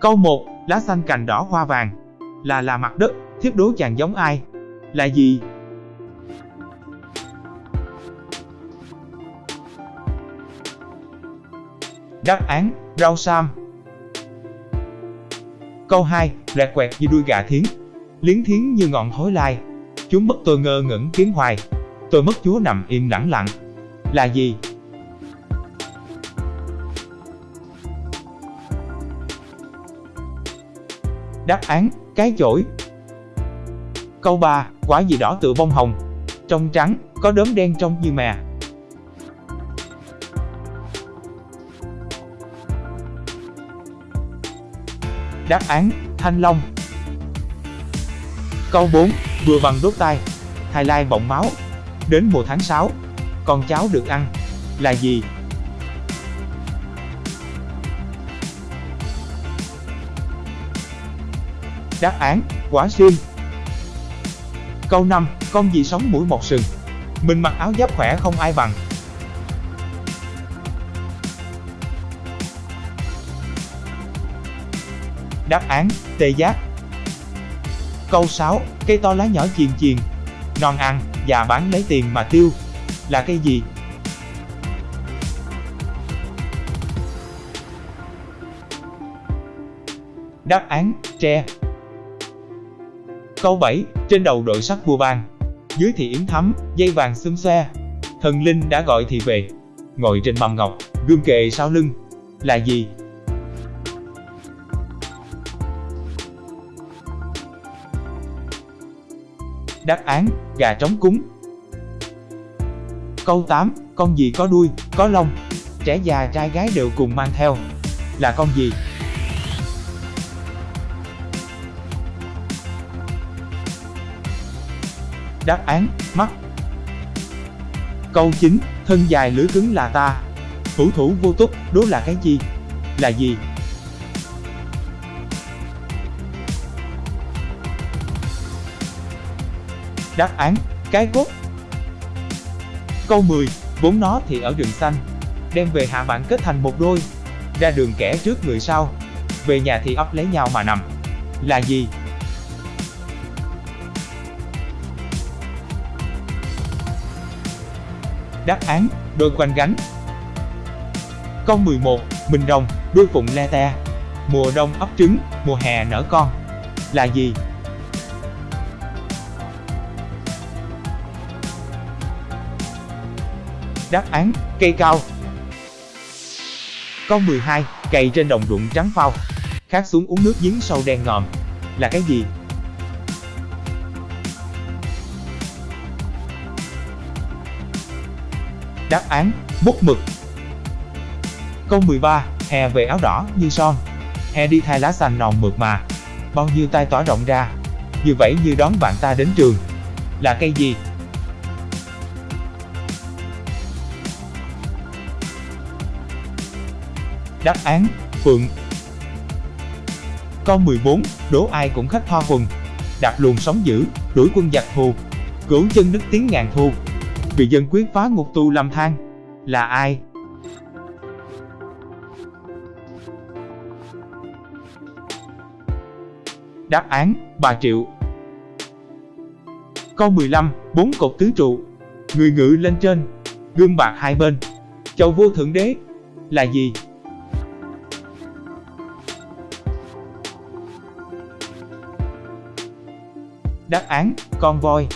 Câu 1, lá xanh cành đỏ hoa vàng. Là là mặt đất, thiết đố chàng giống ai? Là gì? Đáp án, rau sam. Câu 2, rẹt quẹt như đuôi gà thiến. Liến thiến như ngọn thối lai. Chúng mất tôi ngơ ngẩn kiến hoài. Tôi mất chúa nằm im lặng lặng. Là gì? Đáp án, cái chổi. Câu 3, quả gì đỏ tựa bông hồng. Trong trắng, có đốm đen trong như mè. Đáp án, thanh long. Câu 4, vừa bằng đốt tay. Thái Lai bọng máu. Đến mùa tháng 6, con cháu được ăn. Là gì? Đáp án, quả sim. Câu 5, con gì sống mũi một sừng. Mình mặc áo giáp khỏe không ai bằng. Đáp án, tê giác. Câu 6, cây to lá nhỏ chiền chiền. Non ăn, già bán lấy tiền mà tiêu. Là cây gì? Đáp án, tre. Câu 7, trên đầu đội sắc vua ban. Dưới thì yếm thắm, dây vàng xum xoe. Thần linh đã gọi thì về. Ngồi trên mâm ngọc, gương kề sau lưng. Là gì? Đáp án, gà trống cúng. Câu 8, con gì có đuôi, có lông. Trẻ già trai gái đều cùng mang theo. Là con gì? Đáp án, mắt. Câu 9, thân dài lưỡi cứng là ta. Thủ thủ vô túc, đố là cái gì? Là gì? Đáp án, cái cốt. Câu 10, vốn nó thì ở rừng xanh. Đem về hạ bạn kết thành một đôi. Ra đường kẻ trước người sau. Về nhà thì ấp lấy nhau mà nằm. Là gì? Đáp án, đôi quanh gánh. Câu 11, bình rồng, đuôi phụng le te. Mùa đông ấp trứng, mùa hè nở con. Là gì? Đáp án, cây cao. Câu 12, cày trên đồng ruộng trắng phao. Khát xuống uống nước giếng sâu đen ngòm. Là cái gì? Đáp án, bút mực. Câu 13, hè về áo đỏ như son. Hè đi thay lá xanh nòn mượt mà. Bao nhiêu tay tỏa rộng ra. Như vậy như đón bạn ta đến trường. Là cây gì? Đáp án, Phượng. Câu 14, đố ai cũng khách hoa quần. Đạp luồng sóng dữ, đuổi quân giặc thù. Cửu chân nức tiếng ngàn thu bị dân quyết phá ngục tù làm than. Là ai? Đáp án, bà Triệu. Câu 15, bốn cột tứ trụ. Người ngự lên trên, gương bạc hai bên. Chầu vua thượng đế. Là gì? Đáp án, con voi.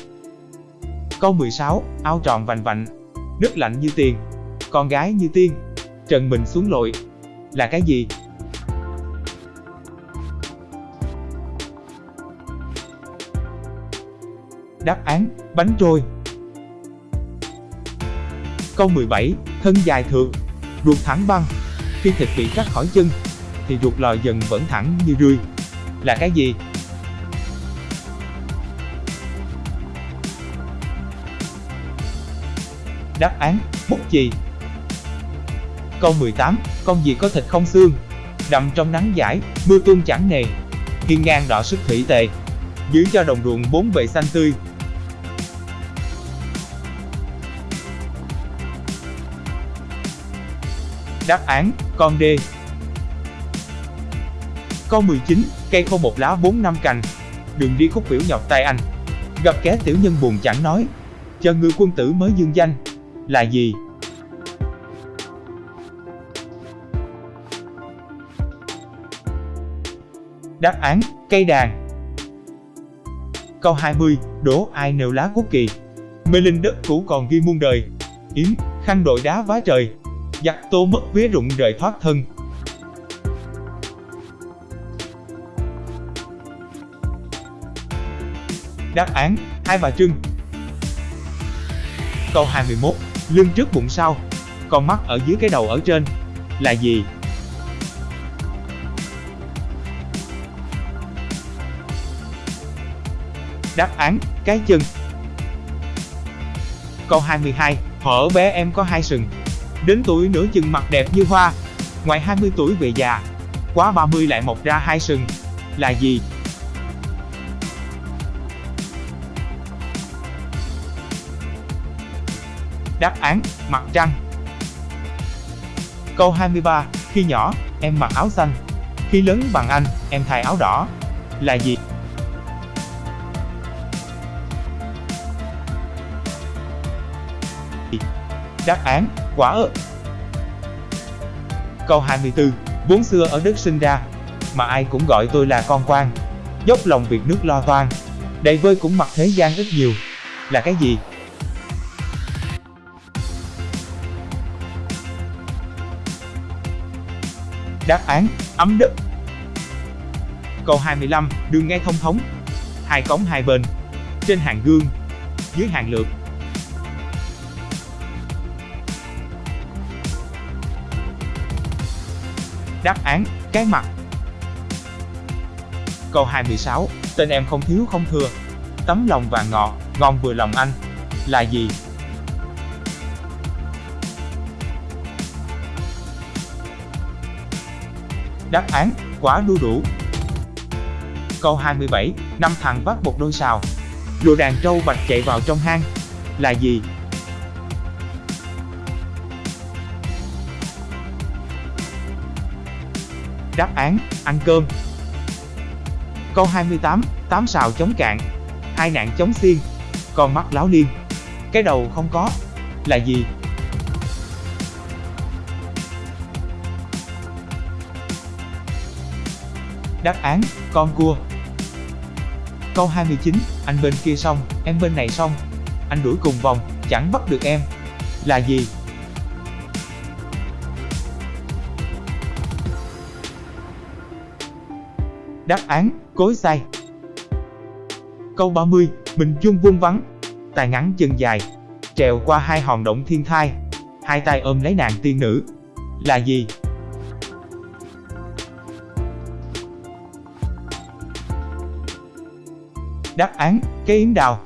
Câu 16, ao tròn vành vạnh, nước lạnh như tiền, con gái như tiên, trần mình xuống lội. Là cái gì? Đáp án, bánh trôi. Câu 17, thân dài thượng, ruột thẳng băng. Khi thịt bị cắt khỏi chân, thì ruột lòi dần vẫn thẳng như rươi. Là cái gì? Đáp án, bút chì. Câu 18, con gì có thịt không xương? Đậm trong nắng giải, mưa tuôn chẳng nề. Hiên ngang đỏ sức thủy tề. Giữ cho đồng ruộng bốn bề xanh tươi. Đáp án, con d Câu 19, cây khô một lá bốn năm cành. Đường đi khúc biểu nhọc tay anh. Gặp kẻ tiểu nhân buồn chẳng nói. Chờ người quân tử mới dương danh. Là gì? Đáp án, cây đàn. Câu 20, đố ai nêu lá quốc kỳ. Mê linh đất cũ còn ghi muôn đời. Yến, khăn đội đá vá trời. Giặc tô mất vía rụng rời thoát thân. Đáp án, hai bà trưng. Câu 21, lưng trước bụng sau, con mắt ở dưới cái đầu ở trên. Là gì? Đáp án, cái chân. Câu 22, hở bé em có hai sừng. Đến tuổi nửa chừng mặt đẹp như hoa. Ngoài 20 tuổi về già, quá 30 lại mọc ra hai sừng. Là gì? Đáp án, mặt trăng. Câu 23, khi nhỏ, em mặc áo xanh. Khi lớn bằng anh, em thay áo đỏ. Là gì? Đáp án, quả ớt. Câu 24, vốn xưa ở đất sinh ra, mà ai cũng gọi tôi là con quan. Dốc lòng việc nước lo toan, đầy vơi cũng mặc thế gian ít nhiều. Là cái gì? Đáp án, ấm đất. Câu 25, đường ngay thông thống. Hai cống hai bên. Trên hàng gương, dưới hàng lược. Đáp án, cái mặt. Câu 26, tên em không thiếu không thừa. Tấm lòng vàng ngọ ngon vừa lòng anh. Là gì? Đáp án, quả đu đủ. Câu 27, năm thằng vác một đôi sào. Lùa đàn trâu bạch chạy vào trong hang. Là gì? Đáp án, ăn cơm. Câu 28, tám sào chống cạn. Hai nạn chống xiên. Con mắt láo liên. Cái đầu không có. Là gì? Đáp án, con cua. Câu 29, anh bên kia xong, em bên này xong. Anh đuổi cùng vòng, chẳng bắt được em. Là gì? Đáp án, cối xay. Câu 30, mình chung vuông vắng, tài ngắn chân dài, trèo qua hai hòn động thiên thai, hai tay ôm lấy nàng tiên nữ. Là gì? Đáp án, cây yến đào.